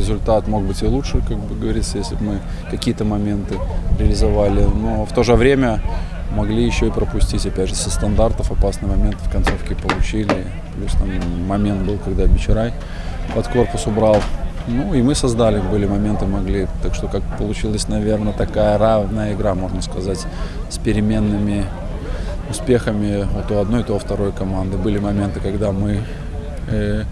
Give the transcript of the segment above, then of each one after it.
результат мог быть и лучше, как бы говорится, если бы мы какие-то моменты реализовали. Но в то же время могли еще и пропустить, опять же, со стандартов опасный момент в концовке получили. Плюс там момент был, когда Бичарай под корпус убрал. Ну и мы создали, были моменты, могли. Так что как получилась, наверное, такая равная игра, можно сказать, с переменными успехами вот у одной, то у второй команды. Были моменты, когда мы э,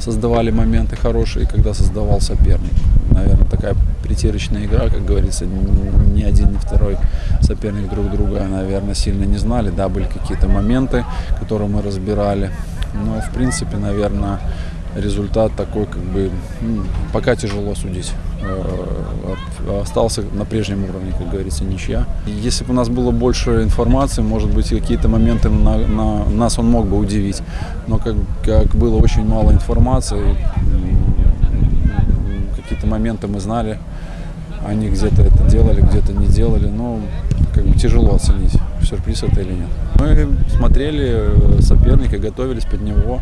создавали моменты хорошие, когда создавал соперник. Наверное, такая притирочная игра, как говорится, ни один, ни второй соперник друг друга, наверное, сильно не знали. Да, были какие-то моменты, которые мы разбирали. Но, в принципе, наверное, результат такой, как бы, пока тяжело судить. Э, остался на прежнем уровне, как говорится, ничья. Если бы у нас было больше информации, может быть, какие-то моменты на, на нас он мог бы удивить. Но как, как было очень мало информации, какие-то моменты мы знали, они где-то это делали, где-то не делали. Но как бы тяжело оценить, сюрприз это или нет. Мы смотрели соперника, готовились под него.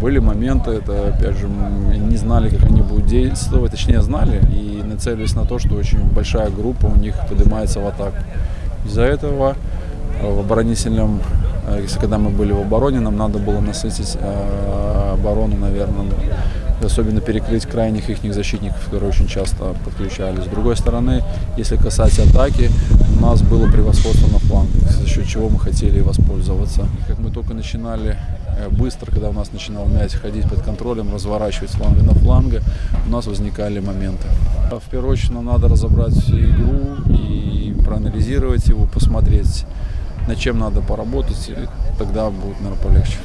Были моменты, это опять же, не знали, как они будут действовать, точнее знали и нацелились на то, что очень большая группа у них поднимается в атаку. Из-за этого э, в оборонительном, э, когда мы были в обороне, нам надо было насытить э, оборону, наверное, особенно перекрыть крайних их защитников, которые очень часто подключались. С другой стороны, если касаться атаки, у нас было превосходство на счет чего мы хотели воспользоваться. Как мы только начинали э, быстро, когда у нас начинал мяч ходить под контролем, разворачивать фланга на фланга, у нас возникали моменты. В первую очередь нам надо разобрать игру и проанализировать его, посмотреть, над чем надо поработать, и тогда будет, наверное, полегче.